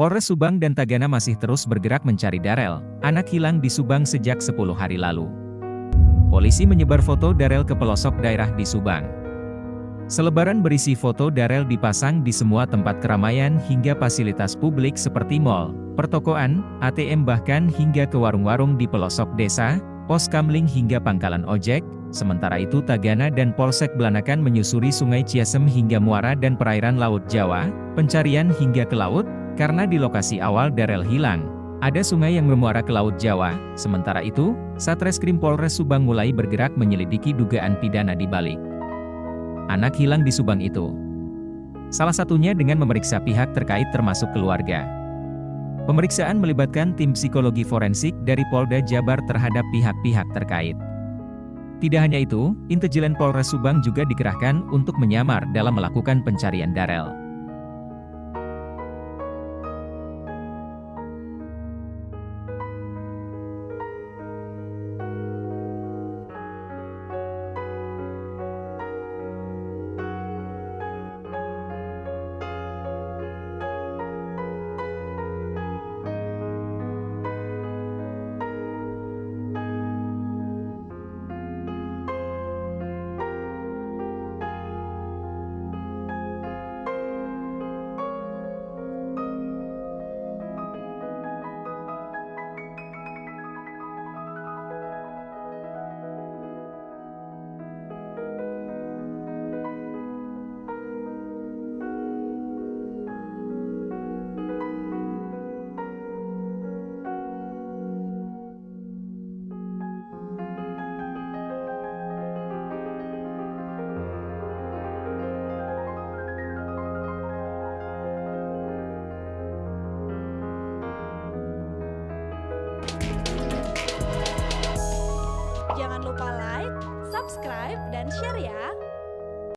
Polres Subang dan Tagana masih terus bergerak mencari Darel, anak hilang di Subang sejak 10 hari lalu. Polisi menyebar foto Darel ke pelosok daerah di Subang. Selebaran berisi foto Darel dipasang di semua tempat keramaian hingga fasilitas publik seperti mal, pertokoan, ATM bahkan hingga ke warung-warung di pelosok desa, pos kamling hingga pangkalan ojek, sementara itu Tagana dan Polsek Belanakan menyusuri sungai Ciasem hingga muara dan perairan Laut Jawa, pencarian hingga ke laut, karena di lokasi awal Darel hilang, ada sungai yang memuara ke Laut Jawa, sementara itu, Satreskrim Polres Subang mulai bergerak menyelidiki dugaan pidana di balik. Anak hilang di Subang itu. Salah satunya dengan memeriksa pihak terkait termasuk keluarga. Pemeriksaan melibatkan tim psikologi forensik dari Polda Jabar terhadap pihak-pihak terkait. Tidak hanya itu, intelijen Polres Subang juga dikerahkan untuk menyamar dalam melakukan pencarian Darel. Lupa like, subscribe, dan share ya.